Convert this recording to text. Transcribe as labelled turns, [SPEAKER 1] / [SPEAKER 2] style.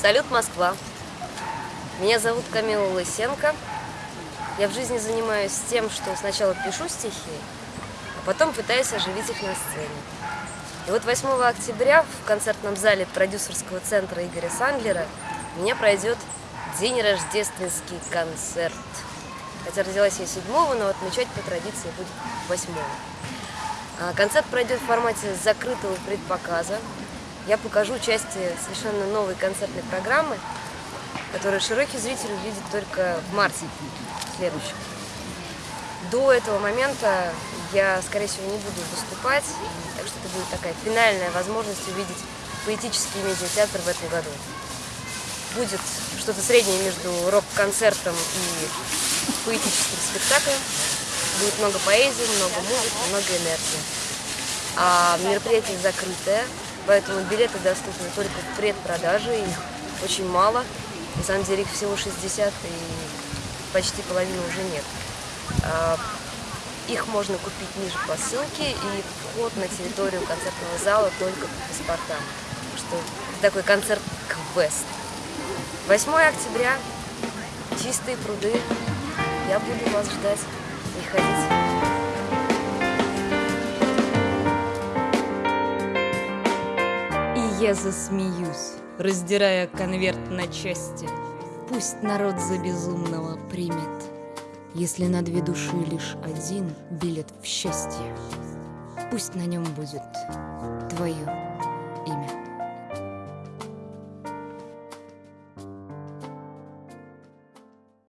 [SPEAKER 1] Салют, Москва! Меня зовут Камила Лысенко. Я в жизни занимаюсь тем, что сначала пишу стихи, а потом пытаюсь оживить их на сцене. И вот 8 октября в концертном зале продюсерского центра Игоря Сандлера у меня пройдет день рождественский концерт. Хотя родилась я 7 но отмечать по традиции будет 8 а Концерт пройдет в формате закрытого предпоказа. Я покажу части совершенно новой концертной программы, которую широкий зритель увидит только в марте следующем. До этого момента я, скорее всего, не буду выступать, так что это будет такая финальная возможность увидеть поэтический медиатеатр в этом году. Будет что-то среднее между рок-концертом и поэтическим спектаклем. Будет много поэзии, много музыки, много энергии. А мероприятие закрытое, поэтому билеты доступны только в предпродаже, их очень мало. На самом деле их всего 60, и почти половины уже нет. А, их можно купить ниже по ссылке, и вход на территорию концертного зала только по паспортам. Что такой концерт-квест. 8 октября, чистые пруды. Я буду вас ждать. Приходите.
[SPEAKER 2] Я засмеюсь, раздирая конверт на части. Пусть народ за безумного примет, Если на две души лишь один билет в счастье. Пусть на нем будет твое